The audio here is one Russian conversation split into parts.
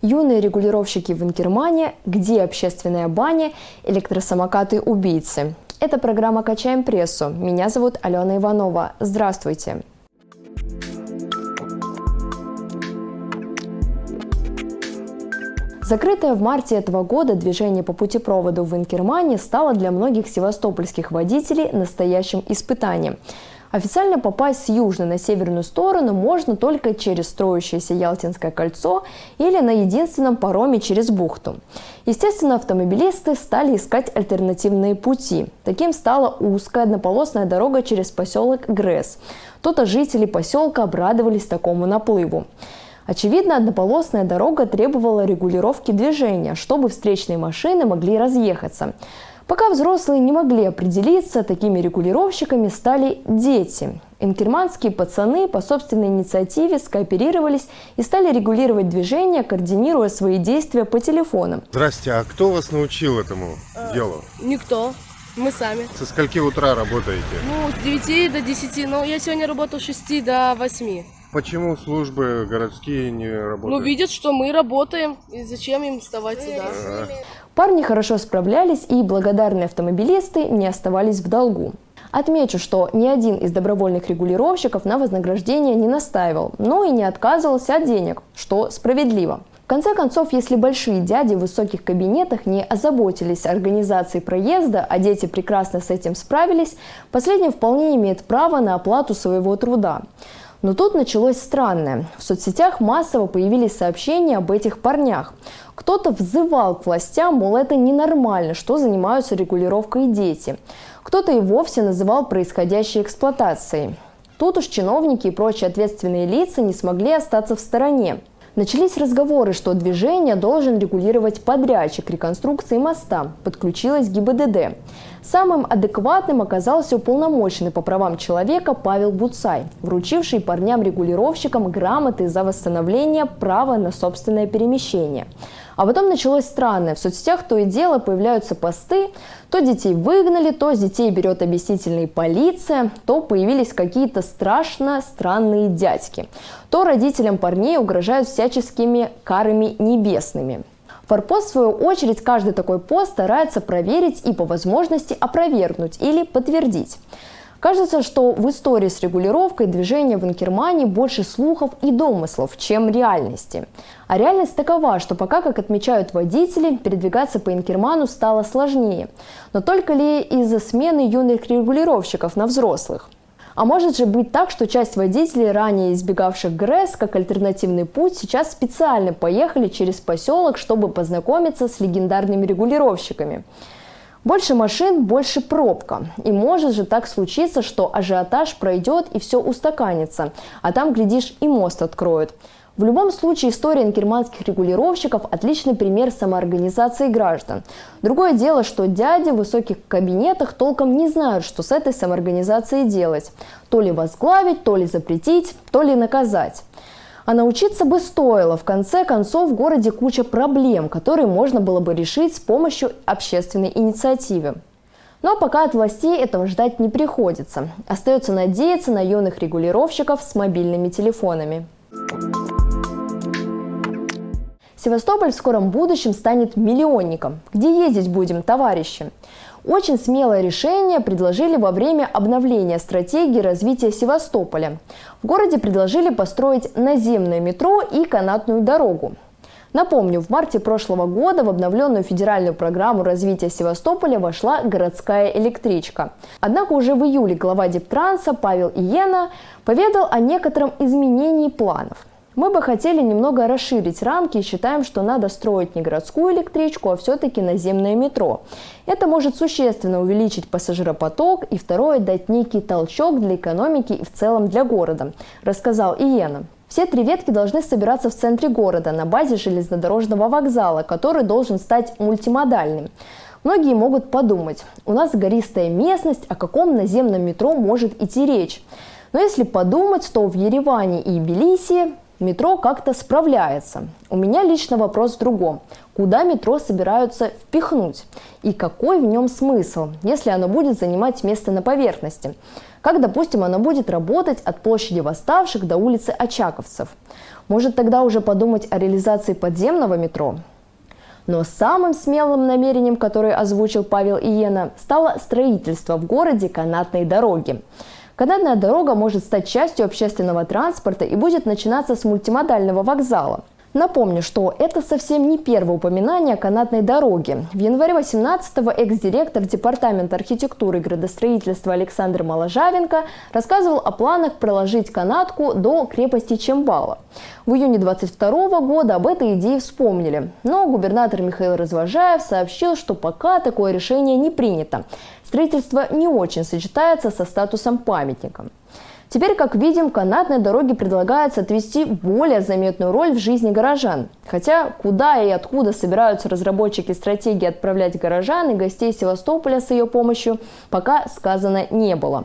Юные регулировщики в Инкермане, где общественная баня, электросамокаты-убийцы. Это программа «Качаем прессу». Меня зовут Алена Иванова. Здравствуйте. Закрытое в марте этого года движение по путепроводу в Инкермане стало для многих севастопольских водителей настоящим испытанием. Официально попасть с южной на северную сторону можно только через строящееся Ялтинское кольцо или на единственном пароме через бухту. Естественно, автомобилисты стали искать альтернативные пути. Таким стала узкая однополосная дорога через поселок Гресс. Тут жители поселка обрадовались такому наплыву. Очевидно, однополосная дорога требовала регулировки движения, чтобы встречные машины могли разъехаться. Пока взрослые не могли определиться, такими регулировщиками стали дети. Инкерманские пацаны по собственной инициативе скооперировались и стали регулировать движение, координируя свои действия по телефонам. Здрасте, а кто вас научил этому э, делу? Никто. Мы сами. Со скольки утра работаете? Ну, с 9 до 10, но я сегодня работал с 6 до 8. Почему службы городские не работают? Ну, видят, что мы работаем, и зачем им вставать сюда? Парни хорошо справлялись, и благодарные автомобилисты не оставались в долгу. Отмечу, что ни один из добровольных регулировщиков на вознаграждение не настаивал, но и не отказывался от денег, что справедливо. В конце концов, если большие дяди в высоких кабинетах не озаботились организацией проезда, а дети прекрасно с этим справились, последний вполне имеет право на оплату своего труда. Но тут началось странное. В соцсетях массово появились сообщения об этих парнях. Кто-то взывал к властям, мол, это ненормально, что занимаются регулировкой дети. Кто-то и вовсе называл происходящей эксплуатацией. Тут уж чиновники и прочие ответственные лица не смогли остаться в стороне. Начались разговоры, что движение должен регулировать подрядчик реконструкции моста. Подключилась ГИБДД. Самым адекватным оказался уполномоченный по правам человека Павел Буцай, вручивший парням-регулировщикам грамоты за восстановление права на собственное перемещение. А потом началось странное. В соцсетях то и дело появляются посты, то детей выгнали, то детей берет объяснительная полиция, то появились какие-то страшно странные дядьки, то родителям парней угрожают всяческими карами небесными. Форпост, в свою очередь, каждый такой пост старается проверить и по возможности опровергнуть или подтвердить. Кажется, что в истории с регулировкой движения в Инкермане больше слухов и домыслов, чем реальности. А реальность такова, что пока, как отмечают водители, передвигаться по Инкерману стало сложнее. Но только ли из-за смены юных регулировщиков на взрослых? А может же быть так, что часть водителей, ранее избегавших ГРЭС как альтернативный путь, сейчас специально поехали через поселок, чтобы познакомиться с легендарными регулировщиками? Больше машин, больше пробка. И может же так случиться, что ажиотаж пройдет и все устаканится. А там, глядишь, и мост откроют. В любом случае, история инкерманских регулировщиков – отличный пример самоорганизации граждан. Другое дело, что дяди в высоких кабинетах толком не знают, что с этой самоорганизацией делать. То ли возглавить, то ли запретить, то ли наказать. А научиться бы стоило. В конце концов, в городе куча проблем, которые можно было бы решить с помощью общественной инициативы. Но пока от властей этого ждать не приходится. Остается надеяться на юных регулировщиков с мобильными телефонами. Севастополь в скором будущем станет миллионником. Где ездить будем, товарищи? Очень смелое решение предложили во время обновления стратегии развития Севастополя. В городе предложили построить наземное метро и канатную дорогу. Напомню, в марте прошлого года в обновленную федеральную программу развития Севастополя вошла городская электричка. Однако уже в июле глава Дептранса Павел Иена поведал о некотором изменении планов. Мы бы хотели немного расширить рамки и считаем, что надо строить не городскую электричку, а все-таки наземное метро. Это может существенно увеличить пассажиропоток и второе дать некий толчок для экономики и в целом для города, рассказал Иена. Все три ветки должны собираться в центре города на базе железнодорожного вокзала, который должен стать мультимодальным. Многие могут подумать, у нас гористая местность, о каком наземном метро может идти речь. Но если подумать, то в Ереване и Тбилиси Метро как-то справляется. У меня лично вопрос в другом. Куда метро собираются впихнуть? И какой в нем смысл, если оно будет занимать место на поверхности? Как, допустим, оно будет работать от площади Восставших до улицы Очаковцев? Может тогда уже подумать о реализации подземного метро? Но самым смелым намерением, которое озвучил Павел Иена, стало строительство в городе канатной дороги. Канатная дорога может стать частью общественного транспорта и будет начинаться с мультимодального вокзала. Напомню, что это совсем не первое упоминание о канатной дороге. В январе 18-го экс-директор Департамента архитектуры и градостроительства Александр Моложавенко рассказывал о планах проложить канатку до крепости Чембала. В июне 22 года об этой идее вспомнили, но губернатор Михаил Развожаев сообщил, что пока такое решение не принято. Строительство не очень сочетается со статусом памятника. Теперь, как видим, канатной дороге предлагается отвести более заметную роль в жизни горожан. Хотя куда и откуда собираются разработчики стратегии отправлять горожан и гостей Севастополя с ее помощью, пока сказано не было.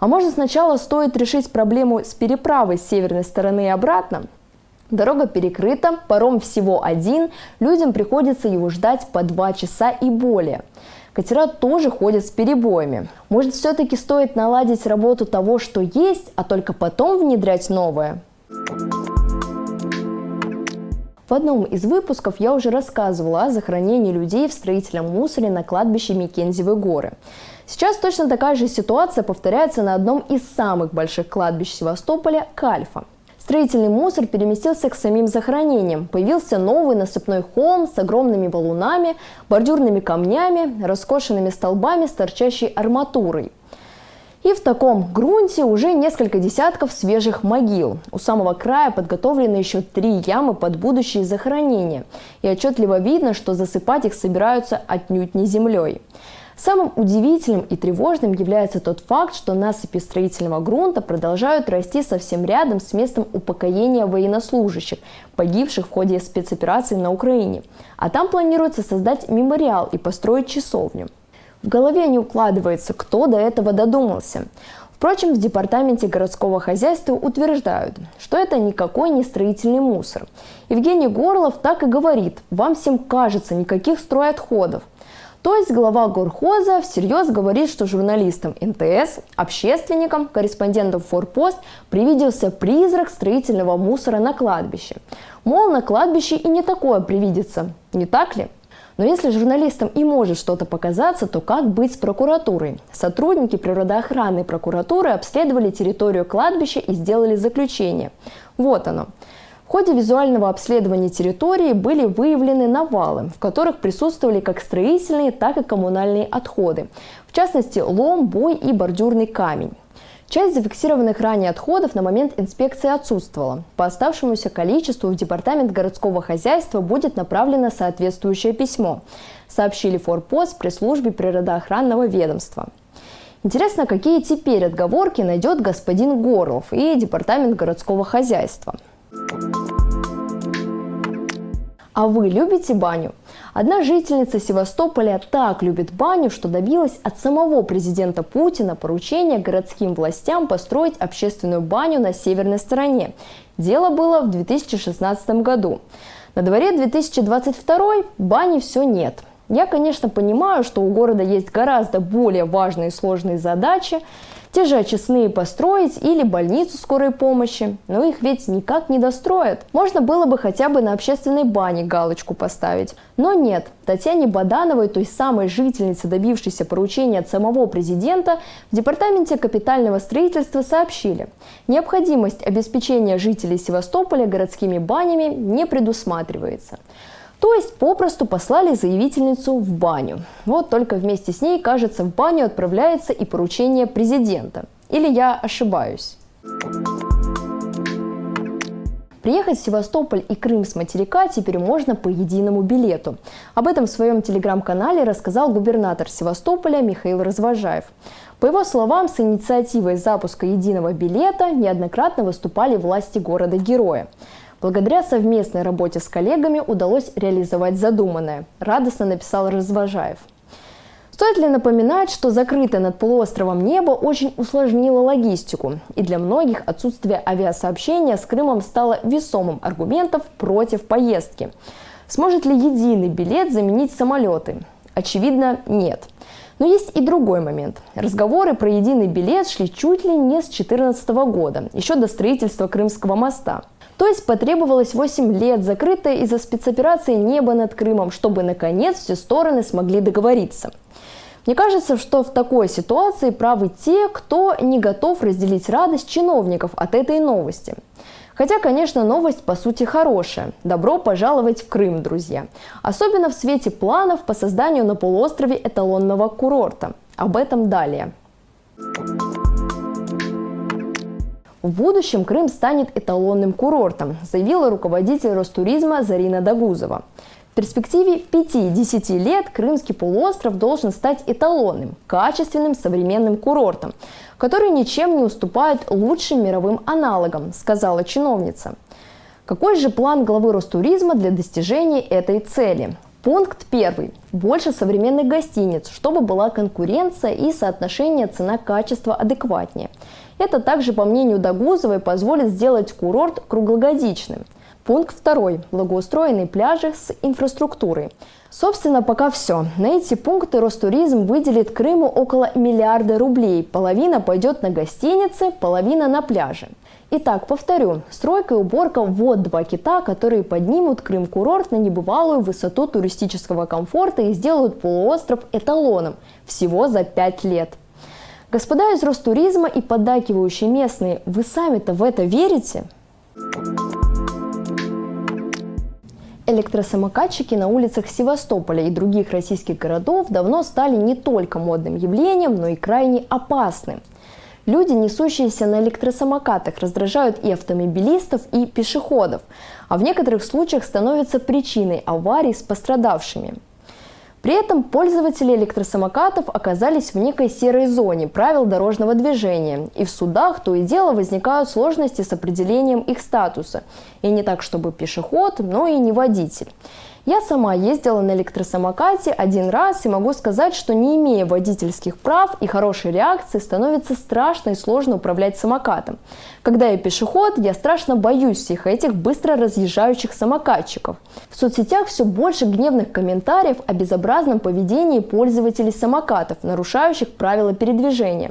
А может сначала стоит решить проблему с переправой с северной стороны и обратно? Дорога перекрыта, паром всего один, людям приходится его ждать по два часа и более. Катера тоже ходят с перебоями. Может, все-таки стоит наладить работу того, что есть, а только потом внедрять новое? В одном из выпусков я уже рассказывала о захоронении людей в строительном мусоре на кладбище Микензевы горы. Сейчас точно такая же ситуация повторяется на одном из самых больших кладбищ Севастополя – Кальфа. Строительный мусор переместился к самим захоронениям. Появился новый насыпной холм с огромными валунами, бордюрными камнями, раскошенными столбами с торчащей арматурой. И в таком грунте уже несколько десятков свежих могил. У самого края подготовлены еще три ямы под будущие захоронения. И отчетливо видно, что засыпать их собираются отнюдь не землей. Самым удивительным и тревожным является тот факт, что насыпи строительного грунта продолжают расти совсем рядом с местом упокоения военнослужащих, погибших в ходе спецоперации на Украине. А там планируется создать мемориал и построить часовню. В голове не укладывается, кто до этого додумался. Впрочем, в департаменте городского хозяйства утверждают, что это никакой не строительный мусор. Евгений Горлов так и говорит, вам всем кажется никаких стройотходов. То есть глава горхоза всерьез говорит, что журналистам НТС, общественникам, корреспондентам Форпост привиделся призрак строительного мусора на кладбище. Мол, на кладбище и не такое привидится, не так ли? Но если журналистам и может что-то показаться, то как быть с прокуратурой? Сотрудники природоохранной прокуратуры обследовали территорию кладбища и сделали заключение. Вот оно. Ходе визуального обследования территории были выявлены навалы, в которых присутствовали как строительные, так и коммунальные отходы. В частности, лом, бой и бордюрный камень. Часть зафиксированных ранее отходов на момент инспекции отсутствовала. По оставшемуся количеству в Департамент городского хозяйства будет направлено соответствующее письмо, сообщили Форпост при службе природоохранного ведомства. Интересно, какие теперь отговорки найдет господин Горлов и Департамент городского хозяйства. А вы любите баню? Одна жительница Севастополя так любит баню, что добилась от самого президента Путина поручения городским властям построить общественную баню на северной стороне. Дело было в 2016 году. На дворе 2022 бани все нет. Я, конечно, понимаю, что у города есть гораздо более важные и сложные задачи, те же очистные построить или больницу скорой помощи, но их ведь никак не достроят. Можно было бы хотя бы на общественной бане галочку поставить. Но нет, Татьяне Бадановой, той самой жительнице, добившейся поручения от самого президента, в Департаменте капитального строительства сообщили, необходимость обеспечения жителей Севастополя городскими банями не предусматривается. То есть попросту послали заявительницу в баню. Вот только вместе с ней, кажется, в баню отправляется и поручение президента. Или я ошибаюсь? Приехать в Севастополь и Крым с материка теперь можно по единому билету. Об этом в своем телеграм-канале рассказал губернатор Севастополя Михаил Развожаев. По его словам, с инициативой запуска единого билета неоднократно выступали власти города-героя. Благодаря совместной работе с коллегами удалось реализовать задуманное, радостно написал Развожаев. Стоит ли напоминать, что закрытое над полуостровом небо очень усложнило логистику, и для многих отсутствие авиасообщения с Крымом стало весомым аргументом против поездки. Сможет ли единый билет заменить самолеты? Очевидно, нет. Но есть и другой момент. Разговоры про единый билет шли чуть ли не с 2014 года, еще до строительства Крымского моста. То есть потребовалось 8 лет, закрытое из-за спецоперации небо над Крымом, чтобы наконец все стороны смогли договориться. Мне кажется, что в такой ситуации правы те, кто не готов разделить радость чиновников от этой новости. Хотя, конечно, новость по сути хорошая. Добро пожаловать в Крым, друзья. Особенно в свете планов по созданию на полуострове эталонного курорта. Об этом далее. В будущем Крым станет эталонным курортом, заявила руководитель Ростуризма Зарина Дагузова. В перспективе 5-10 лет Крымский полуостров должен стать эталонным, качественным современным курортом, который ничем не уступает лучшим мировым аналогам, сказала чиновница. Какой же план главы Ростуризма для достижения этой цели? Пункт первый. Больше современных гостиниц, чтобы была конкуренция и соотношение цена-качество адекватнее. Это также, по мнению Дагузовой, позволит сделать курорт круглогодичным – Пункт второй. Благоустроенные пляжи с инфраструктурой. Собственно, пока все. На эти пункты Ростуризм выделит Крыму около миллиарда рублей. Половина пойдет на гостиницы, половина на пляжи. Итак, повторю, стройка и уборка – вот два кита, которые поднимут Крым-курорт на небывалую высоту туристического комфорта и сделают полуостров эталоном всего за пять лет. Господа из Ростуризма и поддакивающие местные, вы сами-то в это верите? Электросамокатчики на улицах Севастополя и других российских городов давно стали не только модным явлением, но и крайне опасным. Люди, несущиеся на электросамокатах, раздражают и автомобилистов, и пешеходов, а в некоторых случаях становятся причиной аварий с пострадавшими. При этом пользователи электросамокатов оказались в некой серой зоне правил дорожного движения, и в судах то и дело возникают сложности с определением их статуса. И не так, чтобы пешеход, но и не водитель. Я сама ездила на электросамокате один раз и могу сказать, что не имея водительских прав и хорошей реакции, становится страшно и сложно управлять самокатом. Когда я пешеход, я страшно боюсь всех этих быстро разъезжающих самокатчиков. В соцсетях все больше гневных комментариев о безобразном поведении пользователей самокатов, нарушающих правила передвижения.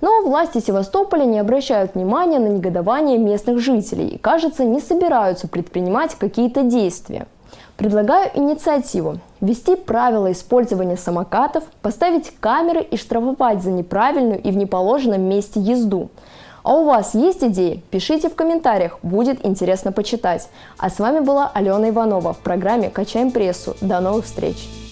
Но власти Севастополя не обращают внимания на негодование местных жителей и, кажется, не собираются предпринимать какие-то действия. Предлагаю инициативу – ввести правила использования самокатов, поставить камеры и штрафовать за неправильную и в неположенном месте езду. А у вас есть идеи? Пишите в комментариях, будет интересно почитать. А с вами была Алена Иванова в программе «Качаем прессу». До новых встреч!